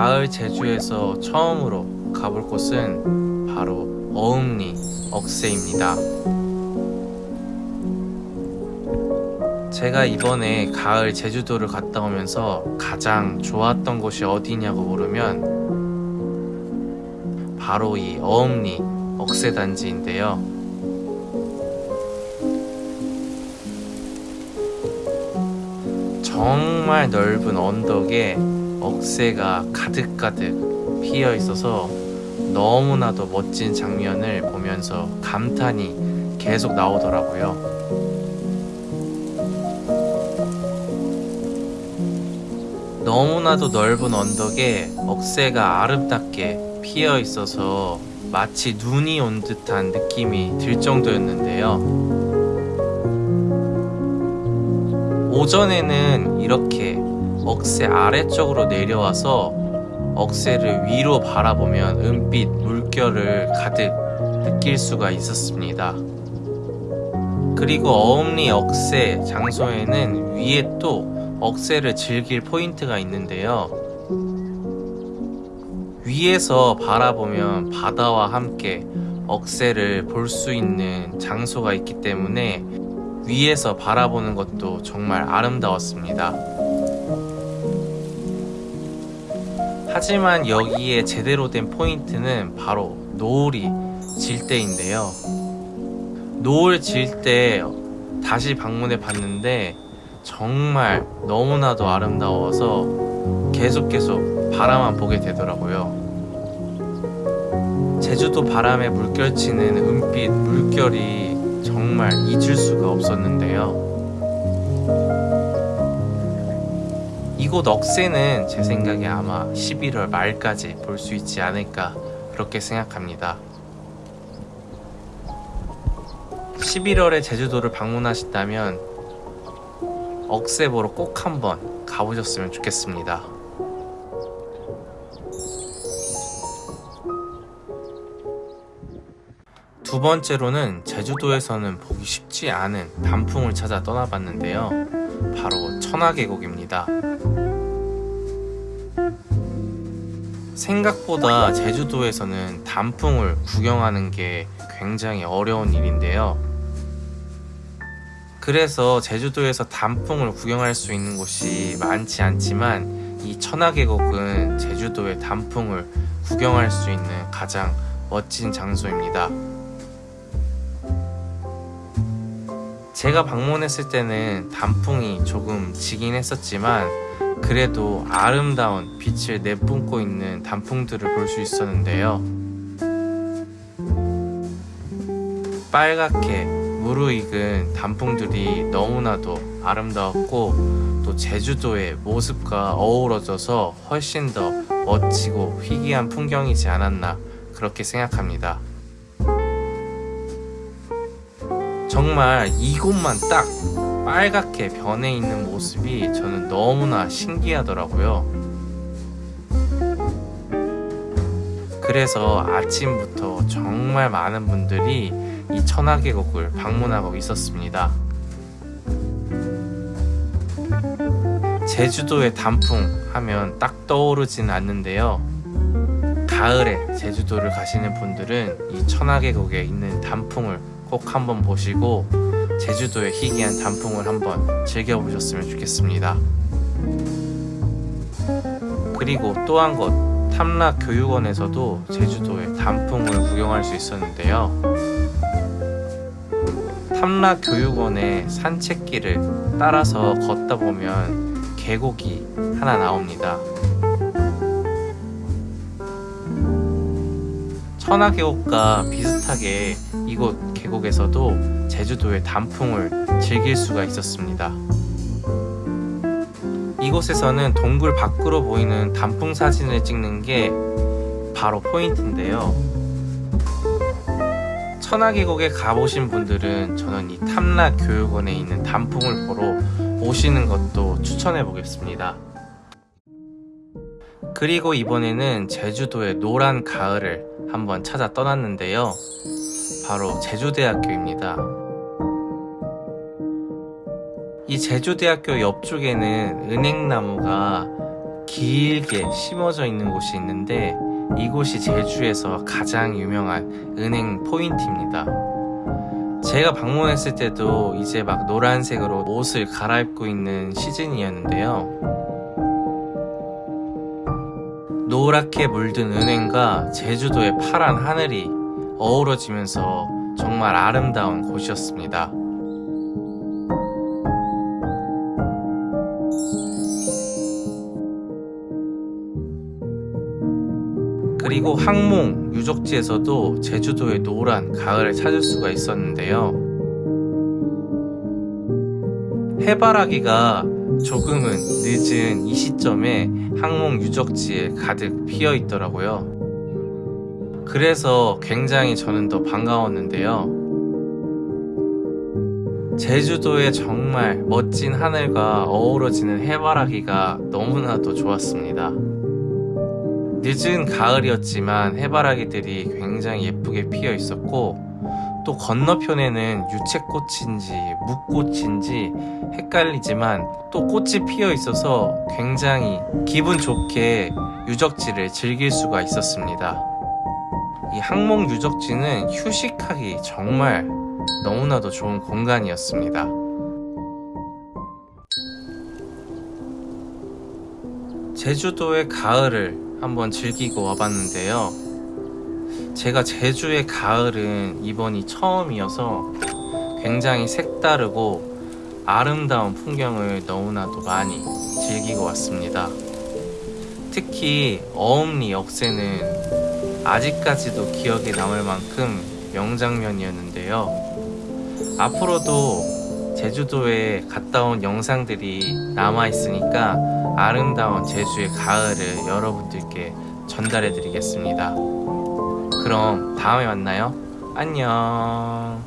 가을 제주에서 처음으로 가볼 곳은 바로 어음리 억새입니다. 제가 이번에 가을 제주도를 갔다 오면서 가장 좋았던 곳이 어디냐고 물으면 바로 이 어음리 억새단지인데요. 정말 넓은 언덕에 억새가 가득가득 피어 있어서 너무나도 멋진 장면을 보면서 감탄이 계속 나오더라고요. 너무나도 넓은 언덕에 억새가 아름답게 피어 있어서 마치 눈이 온 듯한 느낌이 들 정도였는데요. 오전에는 이렇게 억새 아래쪽으로 내려와서 억새를 위로 바라보면 은빛 물결을 가득 느낄 수가 있었습니다. 그리고 어음리 억새 장소에는 위에 또 억새를 즐길 포인트가 있는데요. 위에서 바라보면 바다와 함께 억새를 볼 수 있는 장소가 있기 때문에 위에서 바라보는 것도 정말 아름다웠습니다. 하지만 여기에 제대로 된 포인트는 바로 노을이 질 때인데요. 노을 질 때 다시 방문해 봤는데 정말 너무나도 아름다워서 계속 계속 바라만 보게 되더라고요. 제주도 바람에 물결치는 은빛 물결이 정말 잊을 수가 없었는데요. 이곳 억새는 제 생각에 아마 11월 말까지 볼 수 있지 않을까 그렇게 생각합니다. 11월에 제주도를 방문하신다면 억새 보러 꼭 한번 가보셨으면 좋겠습니다. 두 번째로는 제주도에서는 보기 쉽지 않은 단풍을 찾아 떠나봤는데요. 바로 천하계곡입니다. 생각보다 제주도에서는 단풍을 구경하는 게 굉장히 어려운 일인데요. 그래서 제주도에서 단풍을 구경할 수 있는 곳이 많지 않지만 이 천하계곡은 제주도의 단풍을 구경할 수 있는 가장 멋진 장소입니다. 제가 방문했을 때는 단풍이 조금 지긴 했었지만 그래도 아름다운 빛을 내뿜고 있는 단풍들을 볼 수 있었는데요. 빨갛게 무르익은 단풍들이 너무나도 아름다웠고 또 제주도의 모습과 어우러져서 훨씬 더 멋지고 희귀한 풍경이지 않았나 그렇게 생각합니다. 정말 이곳만 딱 빨갛게 변해 있는 모습이 저는 너무나 신기하더라고요. 그래서 아침부터 정말 많은 분들이 이 천하계곡을 방문하고 있었습니다. 제주도의 단풍 하면 딱 떠오르지는 않는데요. 가을에 제주도를 가시는 분들은 이 천하계곡에 있는 단풍을 꼭 한번 보시고 제주도의 희귀한 단풍을 한번 즐겨보셨으면 좋겠습니다. 그리고 또 한 곳 탐락교육원에서도 제주도의 단풍을 구경할 수 있었는데요. 탐락교육원의 산책길을 따라서 걷다 보면 계곡이 하나 나옵니다. 천하계곡과 비슷하게 이곳 계곡에서도 제주도의 단풍을 즐길 수가 있었습니다. 이곳에서는 동굴 밖으로 보이는 단풍 사진을 찍는 게 바로 포인트인데요. 천하계곡에 가보신 분들은 저는 이 탐락교육원에 있는 단풍을 보러 오시는 것도 추천해 보겠습니다. 그리고 이번에는 제주도의 노란 가을을 한번 찾아 떠났는데요. 바로 제주대학교입니다. 이 제주대학교 옆쪽에는 은행나무가 길게 심어져 있는 곳이 있는데 이곳이 제주에서 가장 유명한 은행 포인트입니다. 제가 방문했을 때도 이제 막 노란색으로 옷을 갈아입고 있는 시즌이었는데요. 노랗게 물든 은행과 제주도의 파란 하늘이 어우러지면서 정말 아름다운 곳이었습니다. 그리고 항몽 유적지에서도 제주도의 노란 가을을 찾을 수가 있었는데요. 해바라기가 조금은 늦은 이 시점에 항몽 유적지에 가득 피어 있더라고요. 그래서 굉장히 저는 더 반가웠는데요. 제주도의 정말 멋진 하늘과 어우러지는 해바라기가 너무나도 좋았습니다. 늦은 가을이었지만 해바라기들이 굉장히 예쁘게 피어 있었고 또 건너편에는 유채꽃인지 묵꽃인지 헷갈리지만 또 꽃이 피어 있어서 굉장히 기분 좋게 유적지를 즐길 수가 있었습니다. 이 항목 유적지는 휴식하기 정말 너무나도 좋은 공간이었습니다. 제주도의 가을을 한번 즐기고 와봤는데요. 제가 제주의 가을은 이번이 처음이어서 굉장히 색다르고 아름다운 풍경을 너무나도 많이 즐기고 왔습니다. 특히 어음리 역세는 아직까지도 기억에 남을 만큼 명장면이었는데요. 앞으로도 제주도에 갔다 온 영상들이 남아있으니까 아름다운 제주의 가을을 여러분들께 전달해 드리겠습니다. 그럼 다음에 만나요. 안녕.